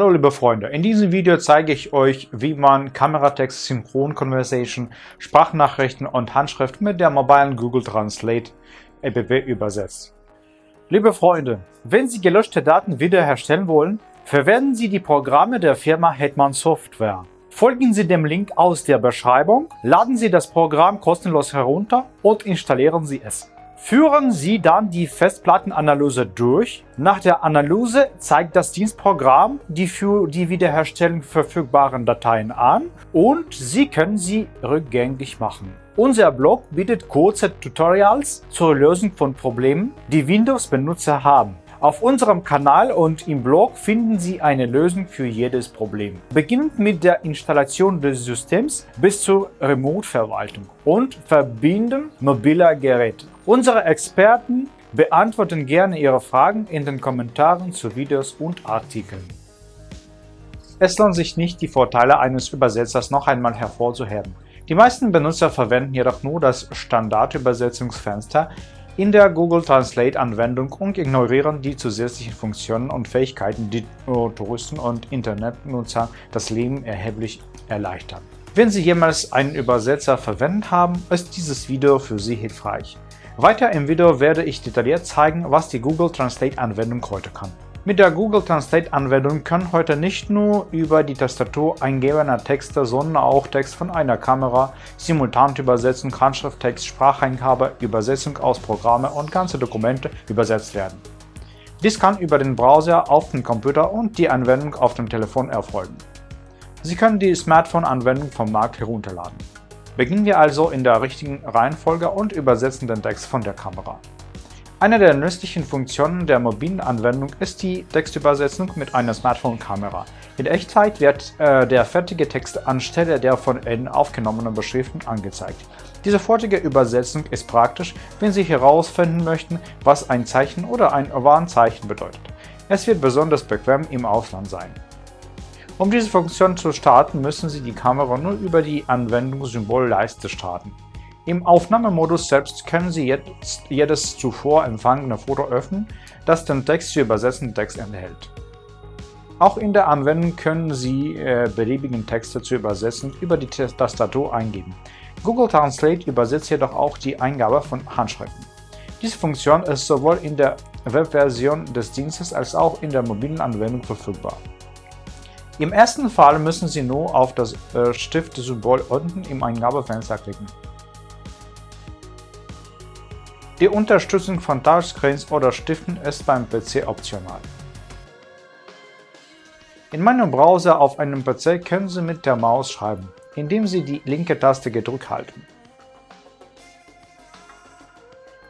Hallo liebe Freunde, in diesem Video zeige ich euch, wie man Kameratext, Synchron Conversation, Sprachnachrichten und Handschrift mit der mobilen Google Translate App übersetzt. Liebe Freunde, wenn Sie gelöschte Daten wiederherstellen wollen, verwenden Sie die Programme der Firma Hetman Software. Folgen Sie dem Link aus der Beschreibung, laden Sie das Programm kostenlos herunter und installieren Sie es. Führen Sie dann die Festplattenanalyse durch. Nach der Analyse zeigt das Dienstprogramm die für die Wiederherstellung verfügbaren Dateien an und Sie können sie rückgängig machen. Unser Blog bietet kurze Tutorials zur Lösung von Problemen, die Windows-Benutzer haben. Auf unserem Kanal und im Blog finden Sie eine Lösung für jedes Problem. Beginnend mit der Installation des Systems bis zur Remote-Verwaltung und Verbinden mobiler Geräte. Unsere Experten beantworten gerne Ihre Fragen in den Kommentaren zu Videos und Artikeln. Es lohnt sich nicht, die Vorteile eines Übersetzers noch einmal hervorzuheben. Die meisten Benutzer verwenden jedoch nur das Standardübersetzungsfenster in der Google Translate-Anwendung und ignorieren die zusätzlichen Funktionen und Fähigkeiten, die Touristen und Internetnutzer das Leben erheblich erleichtern. Wenn Sie jemals einen Übersetzer verwendet haben, ist dieses Video für Sie hilfreich. Weiter im Video werde ich detailliert zeigen, was die Google Translate-Anwendung heute kann. Mit der Google Translate-Anwendung können heute nicht nur über die Tastatur eingegebener Texte, sondern auch Text von einer Kamera, Simultanübersetzung, Handschrifttext, Spracheingabe, Übersetzung aus Programme und ganze Dokumente übersetzt werden. Dies kann über den Browser auf dem Computer und die Anwendung auf dem Telefon erfolgen. Sie können die Smartphone-Anwendung vom Markt herunterladen. Beginnen wir also in der richtigen Reihenfolge und übersetzen den Text von der Kamera. Eine der nützlichen Funktionen der mobilen Anwendung ist die Textübersetzung mit einer Smartphone-Kamera. In Echtzeit wird äh, der fertige Text anstelle der von Ihnen aufgenommenen Beschriften angezeigt. Diese fertige Übersetzung ist praktisch, wenn Sie herausfinden möchten, was ein Zeichen oder ein Warnzeichen bedeutet. Es wird besonders bequem im Ausland sein. Um diese Funktion zu starten, müssen Sie die Kamera nur über die Anwendungssymbolleiste starten. Im Aufnahmemodus selbst können Sie jetzt jedes zuvor empfangene Foto öffnen, das den Text zu übersetzenden Text enthält. Auch in der Anwendung können Sie äh, beliebigen Texte zu übersetzen über die Tastatur eingeben. Google Translate übersetzt jedoch auch die Eingabe von Handschriften. Diese Funktion ist sowohl in der Webversion des Dienstes als auch in der mobilen Anwendung verfügbar. Im ersten Fall müssen Sie nur auf das äh, Stift-Symbol unten im Eingabefenster klicken. Die Unterstützung von Touchscreens oder Stiften ist beim PC optional. In meinem Browser auf einem PC können Sie mit der Maus schreiben, indem Sie die linke Taste gedrückt halten.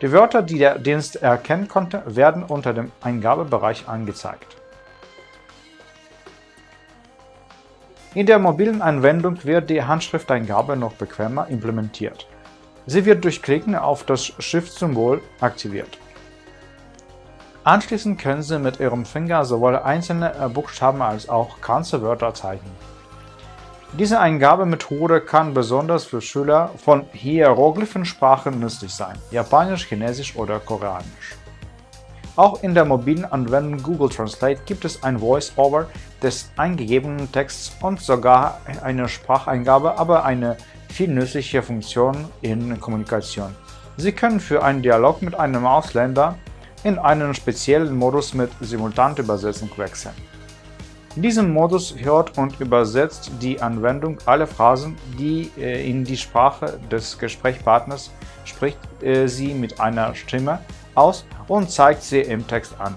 Die Wörter, die der Dienst erkennen konnte, werden unter dem Eingabebereich angezeigt. In der mobilen Anwendung wird die Handschrifteingabe noch bequemer implementiert. Sie wird durch Klicken auf das Shift-Symbol aktiviert. Anschließend können Sie mit Ihrem Finger sowohl einzelne äh, Buchstaben als auch ganze Wörter zeichnen. Diese Eingabemethode kann besonders für Schüler von Hieroglyphensprachen nützlich sein, Japanisch, Chinesisch oder Koreanisch. Auch in der mobilen Anwendung Google Translate gibt es ein Voice-Over des eingegebenen Texts und sogar eine Spracheingabe, aber eine viel nützliche Funktion in Kommunikation. Sie können für einen Dialog mit einem Ausländer in einen speziellen Modus mit Simultanübersetzung wechseln. In diesem Modus hört und übersetzt die Anwendung alle Phrasen, die äh, in die Sprache des Gesprächspartners spricht äh, sie mit einer Stimme aus und zeigt sie im Text an.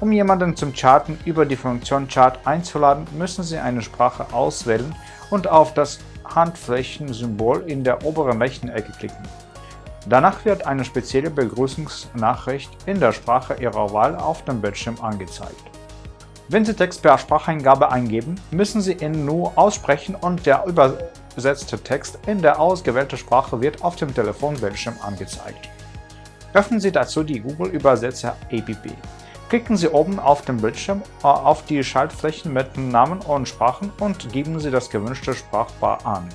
Um jemanden zum Charten über die Funktion Chart einzuladen, müssen Sie eine Sprache auswählen und auf das Handflächensymbol in der oberen rechten Ecke klicken. Danach wird eine spezielle Begrüßungsnachricht in der Sprache Ihrer Wahl auf dem Bildschirm angezeigt. Wenn Sie Text per Spracheingabe eingeben, müssen Sie ihn nur aussprechen und der übersetzte Text in der ausgewählten Sprache wird auf dem Telefonbildschirm angezeigt. Öffnen Sie dazu die Google Übersetzer App. Klicken Sie oben auf dem Bildschirm äh, auf die Schaltflächen mit Namen und Sprachen und geben Sie das gewünschte Sprachbar an.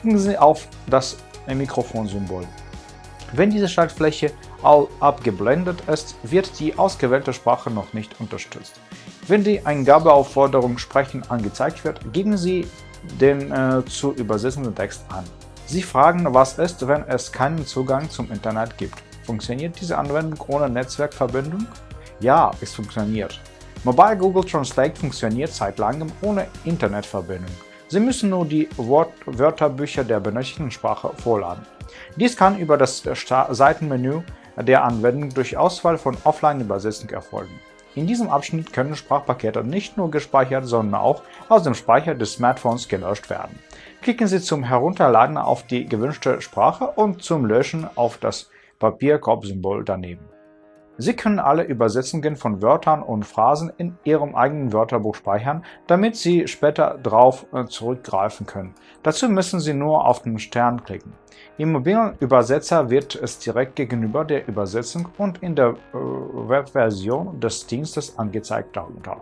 Klicken Sie auf das Mikrofonsymbol. Wenn diese Schaltfläche abgeblendet ist, wird die ausgewählte Sprache noch nicht unterstützt. Wenn die Eingabeaufforderung Sprechen angezeigt wird, geben Sie den äh, zu übersetzenden Text an. Sie fragen, was ist, wenn es keinen Zugang zum Internet gibt. Funktioniert diese Anwendung ohne Netzwerkverbindung? Ja, es funktioniert. Mobile Google Translate funktioniert seit langem ohne Internetverbindung. Sie müssen nur die Wort Wörterbücher der benötigten Sprache vorladen. Dies kann über das Seitenmenü der Anwendung durch Auswahl von Offline-Übersetzung erfolgen. In diesem Abschnitt können Sprachpakete nicht nur gespeichert, sondern auch aus dem Speicher des Smartphones gelöscht werden. Klicken Sie zum Herunterladen auf die gewünschte Sprache und zum Löschen auf das Papierkorb-Symbol daneben. Sie können alle Übersetzungen von Wörtern und Phrasen in Ihrem eigenen Wörterbuch speichern, damit Sie später darauf äh, zurückgreifen können. Dazu müssen Sie nur auf den Stern klicken. Im mobilen Übersetzer wird es direkt gegenüber der Übersetzung und in der äh, Webversion des Dienstes angezeigt darunter.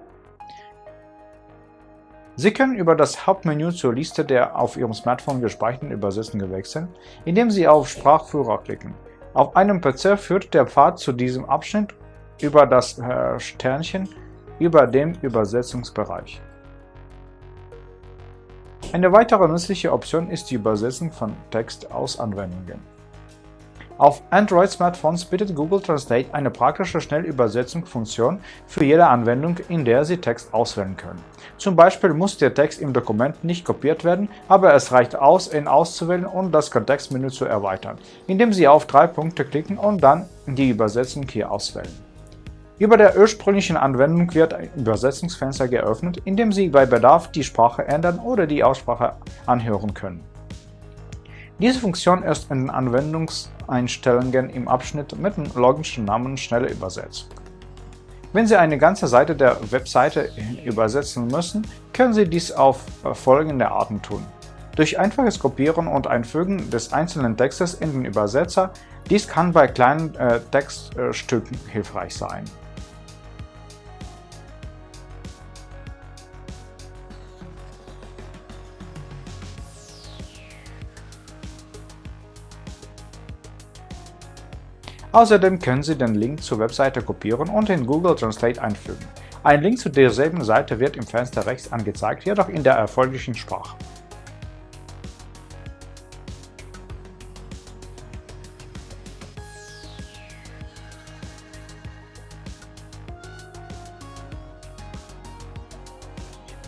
Sie können über das Hauptmenü zur Liste der auf Ihrem Smartphone gespeicherten Übersetzungen wechseln, indem Sie auf Sprachführer klicken. Auf einem PC führt der Pfad zu diesem Abschnitt über das äh, Sternchen über dem Übersetzungsbereich. Eine weitere nützliche Option ist die Übersetzung von Text aus Anwendungen. Auf Android-Smartphones bietet Google Translate eine praktische Schnellübersetzungsfunktion für jede Anwendung, in der Sie Text auswählen können. Zum Beispiel muss der Text im Dokument nicht kopiert werden, aber es reicht aus, ihn auszuwählen und das Kontextmenü zu erweitern, indem Sie auf drei Punkte klicken und dann die Übersetzung hier auswählen. Über der ursprünglichen Anwendung wird ein Übersetzungsfenster geöffnet, in dem Sie bei Bedarf die Sprache ändern oder die Aussprache anhören können. Diese Funktion ist in den Anwendungseinstellungen im Abschnitt mit dem logischen Namen Schnelle Übersetzung. Wenn Sie eine ganze Seite der Webseite übersetzen müssen, können Sie dies auf folgende Arten tun. Durch einfaches Kopieren und Einfügen des einzelnen Textes in den Übersetzer, dies kann bei kleinen äh, Textstücken hilfreich sein. Außerdem können Sie den Link zur Webseite kopieren und in Google Translate einfügen. Ein Link zu derselben Seite wird im Fenster rechts angezeigt, jedoch in der erforderlichen Sprache.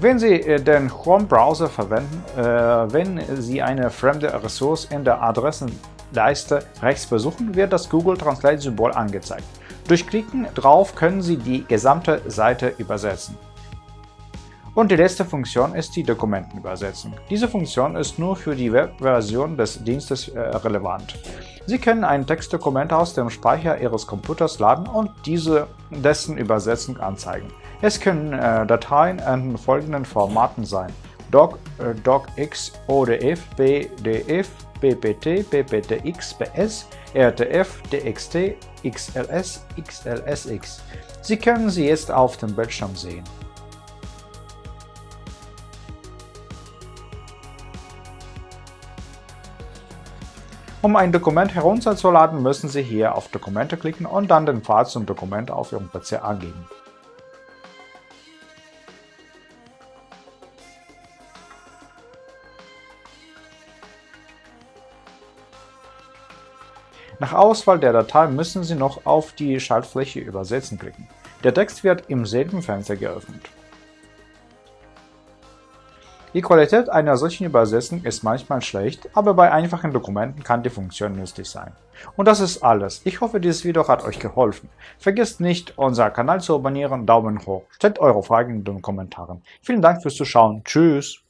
Wenn Sie äh, den Chrome-Browser verwenden, äh, wenn Sie eine fremde Ressource in der Adressen Leiste rechts besuchen, wird das Google Translate-Symbol angezeigt. Durch Klicken drauf können Sie die gesamte Seite übersetzen. Und die letzte Funktion ist die Dokumentenübersetzung. Diese Funktion ist nur für die Webversion des Dienstes äh, relevant. Sie können ein Textdokument aus dem Speicher Ihres Computers laden und diese dessen Übersetzung anzeigen. Es können äh, Dateien in folgenden Formaten sein: Doc, äh, DocX, ODF, PDF, PPT, PPTX, PS, RTF, DXT, XLS, XLSX. Sie können sie jetzt auf dem Bildschirm sehen. Um ein Dokument herunterzuladen, müssen Sie hier auf Dokumente klicken und dann den Pfad zum Dokument auf Ihrem PC angeben. Nach Auswahl der Datei müssen Sie noch auf die Schaltfläche Übersetzen klicken. Der Text wird im selben Fenster geöffnet. Die Qualität einer solchen Übersetzung ist manchmal schlecht, aber bei einfachen Dokumenten kann die Funktion nützlich sein. Und das ist alles. Ich hoffe, dieses Video hat euch geholfen. Vergesst nicht, unseren Kanal zu abonnieren, Daumen hoch, stellt eure Fragen in den Kommentaren. Vielen Dank fürs Zuschauen. Tschüss!